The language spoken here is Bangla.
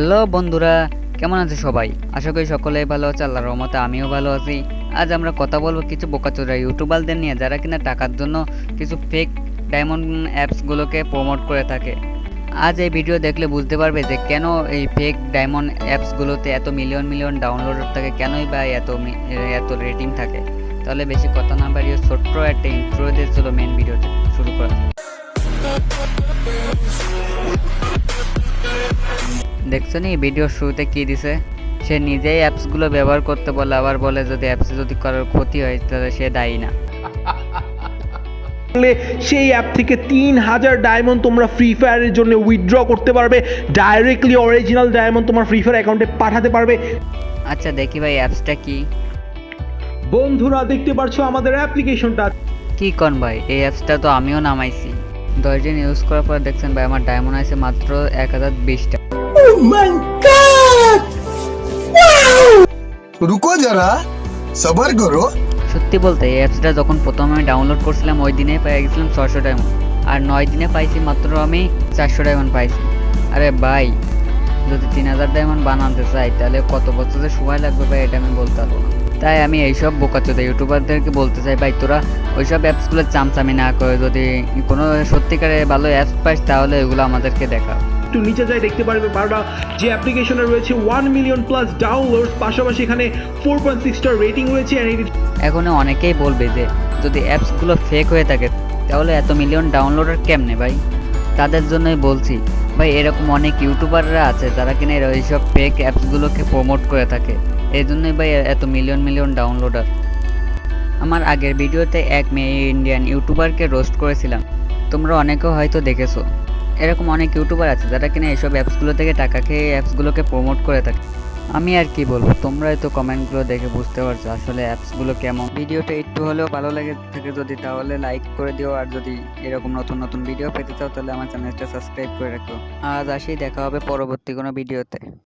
হ্যালো বন্ধুরা, কেমন আছে সবাই? আশা করি সকলেই ভালো আছে, আল্লাহর রহমতে আমিও ভালো আছি। আজ আমরা কথা বলব কিছু বোকাচোরা ইউটিউবারদের নিয়ে, যারা কিনা টাকার জন্য কিছু ফেক ডায়মন্ড অ্যাপসগুলোকে প্রমোট করে থাকে। আজ এই ভিডিও দেখলে বুঝতে পারবে যে কেন এই ফেক ডায়মন্ড অ্যাপসগুলোতে এত মিলিয়ন মিলিয়ন ডাউনলোড থাকে, কেনই বা এত এত রেটিং থাকে। তাহলে বেশি কথা না বাড়িয়ে ছোট্ট একটা ইন্ট্রো দিয়ে চলো মেন ভিডিওটা শুরু করা দেখছ নি ভিডিওর শুরুতে কি দিছে? সে নিজেই অ্যাপসগুলো ব্যবহার করতে বলে আবার বলে যদি অ্যাপসে যদি কারোর ক্ষতি হয় তাহলে সে দায়ী না। করলে সেই অ্যাপ থেকে তিন হাজার ডায়মন্ড তোমরা ফ্রি ফায়ারের জন্য উইথড্র করতে পারবে। ডাইরেক্টলি অরিজিনাল ডায়মন্ড তোমার ফ্রি ফায়ার অ্যাকাউন্টে পাঠাতে পারবে। আচ্ছা দেখি ভাই অ্যাপসটা কি? বন্ধুরা দেখতে পারছ আমাদের অ্যাপ্লিকেশনটা কি কন ভাই? এই অ্যাপসটা তো আমিও নামাইছি। দশ দিন ইউজ করার পর দেখছেন ভাই আমার ডায়মন্ড আছে মাত্র এক হাজার বিশটা Oh my god! Wow! সত্যি বলতে অ্যাপসটা যখন প্রথম আমি ডাউনলোড করছিলাম ওই দিনে পেয়ে গেছিলাম ছশো ডায়মন্ড আর নয় দিনে পাইছি মাত্র আমি চারশো ডায়মন্ড পাইছি আরে ভাই যদি তিন হাজার ডায়মন্ড বানাতে চাই তাহলে কত বছর যে সময় লাগবে ভাই? এটা আমি বলতে পারব তাই আমি এইসব বোকাচোদা ইউটিউবারদেরকে বলতে চাই ভাই তোরা ওইসব অ্যাপসগুলোর চামচামি না করে যদি কোনো সত্যিকারে ভালো অ্যাপস পাস তাহলে এগুলো আমাদেরকে দেখা একটু নিচে যাই দেখতে পারবে বারোটা। যে অ্যাপ্লিকেশনে রয়েছে ওয়ান মিলিয়ন প্লাস ডাউনলোডস পাশাপাশি এখানে four point six star rating রয়েছে and এখন অনেকেই বলবে যে, যদি অ্যাপসগুলো ফেক হয়ে থাকে, তাহলে এত মিলিয়ন ডাউনলোডার কেমনে ভাই? তাদের জন্যই বলছি। ভাই, এরকম অনেক ইউটিউবাররা আছে যারা কিনা এইসব ফেক অ্যাপসগুলোকে প্রমোট করে থাকে। এই জন্যই ভাই এত মিলিয়ন মিলিয়ন ডাউনলোডার আমার আগের ভিডিওতে এক মেয়ে ইন্ডিয়ান ইউটিউবারকে রোস্ট করেছিলাম। তোমরা অনেকেও হয়তো দেখেছ। এরকম অনেক ইউটিউবার আছে যারা কিনা এইসব অ্যাপসগুলো থেকে টাকা খেয়ে অ্যাপসগুলোকে প্রমোট করে থাকে। আমি আর কি বলব, তোমরাই তো কমেন্টগুলো দেখে বুঝতে পারছ আসলে অ্যাপসগুলো কেমন। ভিডিওটা একটু হলেও ভালো লাগে থাকে যদি, তাহলে লাইক করে দিও। আর যদি এরকম নতুন নতুন ভিডিও পেতে চাও, তাহলে আমার চ্যানেলটা সাবস্ক্রাইব করে রাখো। আজ আসি, দেখা হবে পরবর্তী কোনো ভিডিওতে